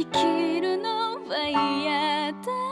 生きるのは嫌だ。